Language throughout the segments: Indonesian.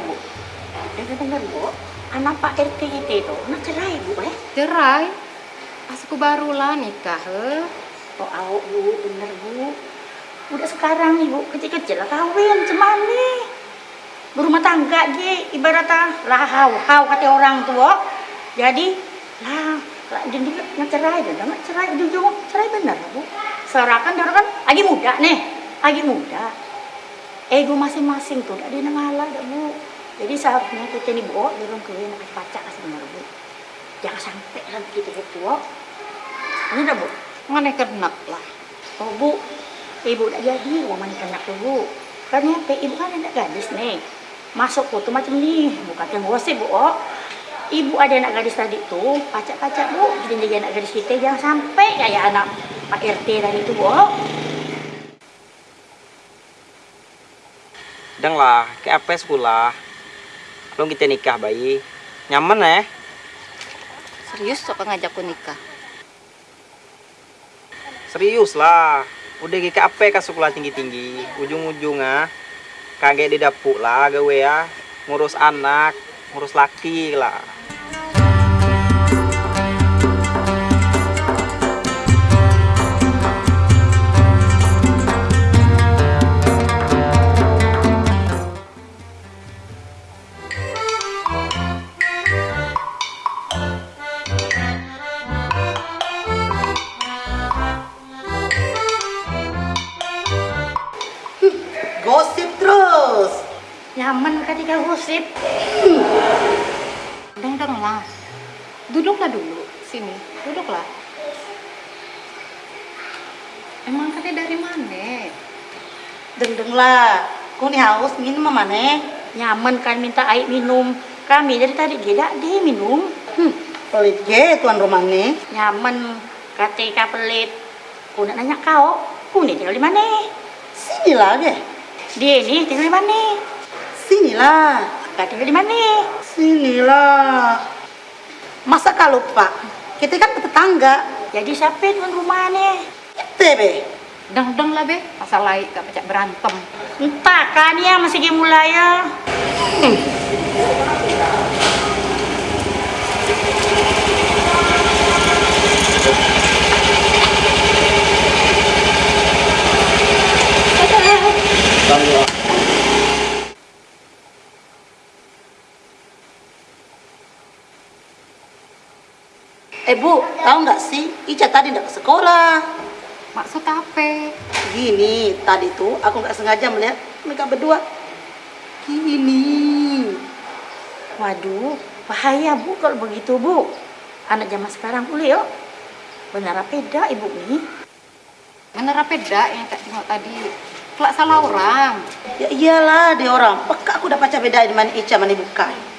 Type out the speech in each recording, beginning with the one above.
Bu? Dengar dengar Bu, anak Pak RT itu, nak cerai Bu eh? Cerai? Pas aku barulah nikah he. Oh, au Bu, bener Bu. Udah sekarang nih Bu, kecil-kecil lah kawin, cuman nih. Berumah tangga dia ibaratnya lah hau, hau kata orang tua. Jadi, lah, lah jadi nggak cerai, dah nggak cerai, ujung cerai bener Bu. serahkan darah kan lagi muda nih, lagi muda. Ego masing-masing tuh, ada yang ngalah, dah Bu. Jadi seharusnya kita nih bu, dorong kawin anak pacak sebenarnya bu. Jangan sampai lagi kita tua. Ini dah bu. Mana kenak lah. Oh bu, ibu udah jadi mau mani kenak tuh bu. Ya, ibu kan anak gadis nih. Masuk tuh macam nih, bukan yang gosip bu. Oh. Ibu ada anak gadis tadi tuh, pacak-pacak bu. Jadi jadi anak gadis kita jangan sampai kayak anak Pak RT tadi tuh bu. Oh. Lah, ke apa sekolah? Belum kita nikah bayi. Nyaman eh? Serius sok ngajak aku nikah. Serius lah. Udah ke apa ke sekolah tinggi-tinggi. Ujung-ujung ah. Kaget di dapur lah gawe ya. Ngurus anak, ngurus laki lah. Ketika gosip. Deng deng lah. Duduklah dulu sini. Duduklah. Emang katanya dari mana? Deng-deng lah. Kau nih haus minum sama mana? Nyaman kan minta air minum. Kami dari tadi tidak dia minum. Hmm. Pelit ge tuan rumah nih. Nyaman ketika pelit. Kau nak nanya kau, kau nih tinggal di mana? Sini lah ge. Dia ini tinggal di mana? Sini lah. Kau tinggal di mana? Sini lah. Masa kau lupa? Kita kan tetangga. Jadi siapa tuan rumah nih? Kita be. Deng deng lah be. Pasal lain gak pecah berantem. Entah kan ya masih mulai ya. Eh bu, tahu nggak sih? Ica tadi nggak ke sekolah. Maksud apa? Gini, tadi tuh aku nggak sengaja melihat mereka berdua. Gini. Waduh, bahaya bu kalau begitu bu. Anak zaman sekarang boleh yuk. Benar beda ibu nih. Bener apa dak yang tak tengok tadi? Kelak salah orang. Ya iyalah, dia orang. Peka aku udah pacar bedain mana Ica mana bukan.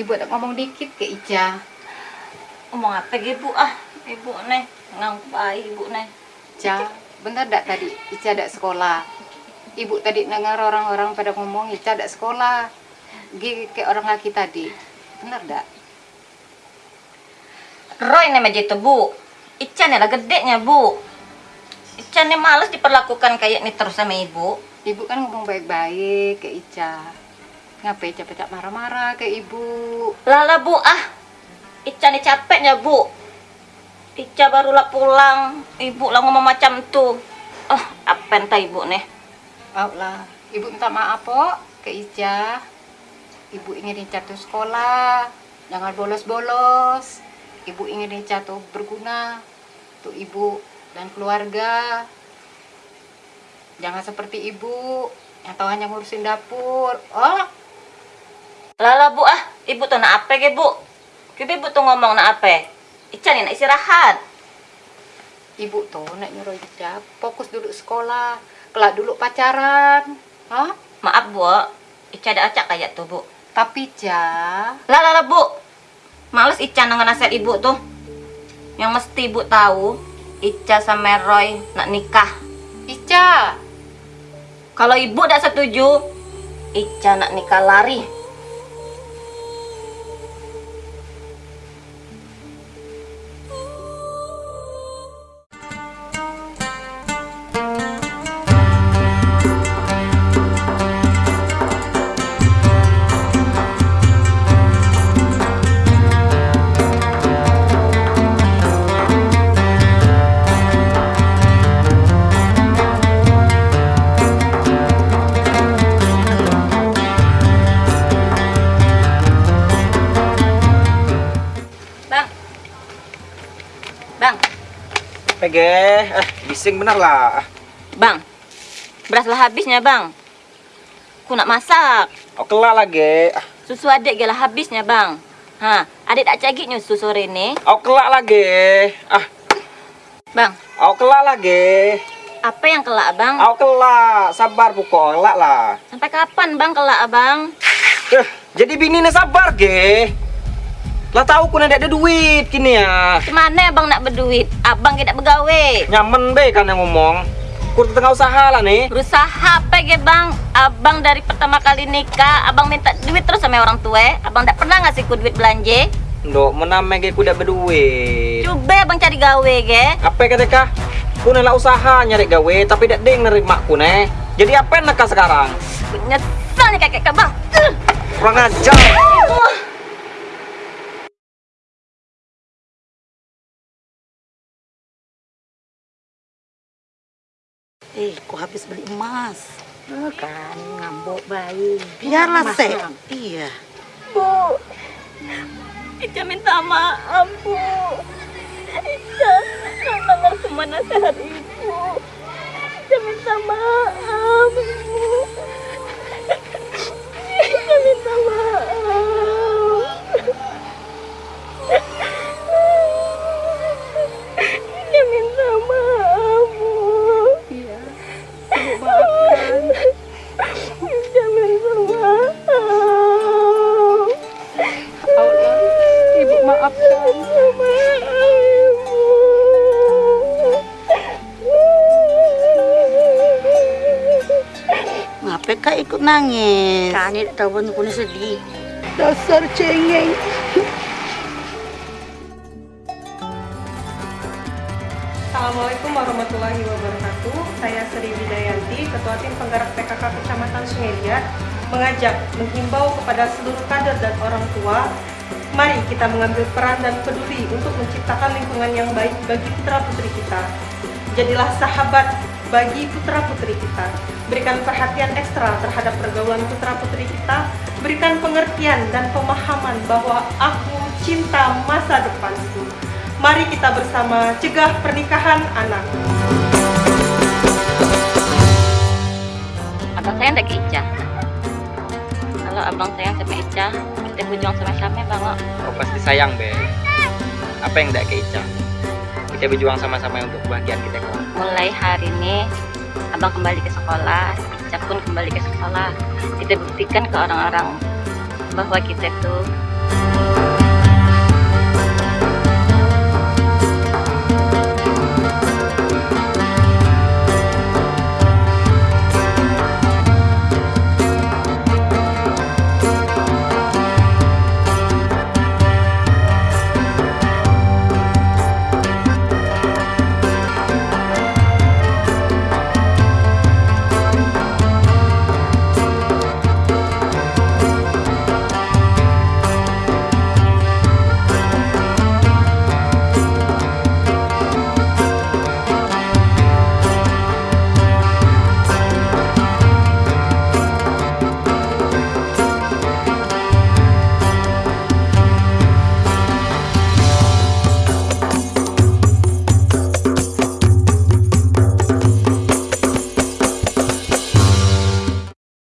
Ibu tak ngomong dikit ke Ica. Ngomong apa ge bu ah ibu nih ngangpai ibu nih Ica, bener dak tadi Ica dak sekolah. Ibu tadi dengar orang-orang pada ngomong Ica dak sekolah. Gi kayak orang laki tadi. Bener dak? Roy nih aja itu bu Ican lah gedenya bu Ican nih males diperlakukan kayak ini terus sama ibu Ibu kan ngomong baik-baik ke Ica. Ngapain Ica pecah marah-marah ke ibu? Lala bu ah Ican nih capeknya bu Ica barulah pulang Ibu lah ngomong macam tuh Oh apa entah ibu nih Mau lah. Ibu minta maaf kok ke Ica. Ibu ingin Ica tuh sekolah. Jangan bolos-bolos. Ibu ingin Ica tuh berguna. Untuk ibu dan keluarga. Jangan seperti ibu. Yang tahu hanya ngurusin dapur. Oh, Lala bu ah Ibu tuh nak apa ge bu Kita ibu tuh ngomong nak apa Ican nih nak istirahat ibu tuh nak nyuruh Ica fokus dulu sekolah. Kelak dulu pacaran. Hah? Maaf bu Ica ada acak kayak tuh bu Tapi Ica, Lah lah lah bu Males Ican dengan nasihat ibu tuh Yang mesti ibu tahu, Ica sama Roy nak nikah. Ica, Kalau ibu tidak setuju, Ica nak nikah lari. PG, eh bising bener lah. bang. Beraslah habisnya, bang. Aku nak masak. Oh kelak lagi. Susu adik gelah habisnya, bang. Ha, adik tak cagik nyusu sore ni. Oh kelak lagi. Ah, Bang, oh kelak lagi. apa yang kelak, bang? Oh kelak, sabar pukul kelak lah. Sampai kapan, bang, kelak, abang? Eh, jadi bini nih sabar ge. Lah tahu ku ada duit kini ya. Ke mana abang nak berduit? Abang tidak bergawe. Nyaman be kan yang ngomong. Ku tengah usaha lah nih. Berusaha apa ge bang? Abang dari pertama kali nikah, abang minta duit terus sama orang tua. Abang tak pernah ngasih ku duit belanja. Ndok mename ge ku udah berduit. Coba abang cari gawe ge. Apa kata kah? Ku lah usaha nyari gawe tapi dak ding nerima ku ne. Jadi apa nak sekarang? Nyesal nih kakek ke bang. Uh. Kurang ajar. Eh, kok habis beli emas? kan ngambok bayi. Biarlah, Sek. Iya. Bu, Ica minta maaf, Bu. Ica, nggak semua nasihat Ibu. Ica minta maaf, nangis? Kan ini tak tahu sedih. Dasar cengeng. Assalamualaikum warahmatullahi wabarakatuh. Saya Sri Widayanti, Ketua Tim Penggerak PKK Kecamatan Sungai mengajak, menghimbau kepada seluruh kader dan orang tua, mari kita mengambil peran dan peduli untuk menciptakan lingkungan yang baik bagi putra putri kita. Jadilah sahabat bagi putra putri kita. Berikan perhatian ekstra terhadap pergaulan putra putri kita. Berikan pengertian dan pemahaman bahwa aku cinta masa depanku. Mari kita bersama cegah pernikahan anak. Abang sayang tak ke Ica? Kalau abang sayang sama Ica, kita berjuang sama-sama bang. oh. Pasti sayang be. Apa yang dak ke Ica? Kita berjuang sama-sama untuk kebahagiaan kita kelak. Mulai hari ini, abang kembali ke sekolah, Ica pun kembali ke sekolah. Kita buktikan ke orang-orang bahwa kita tuh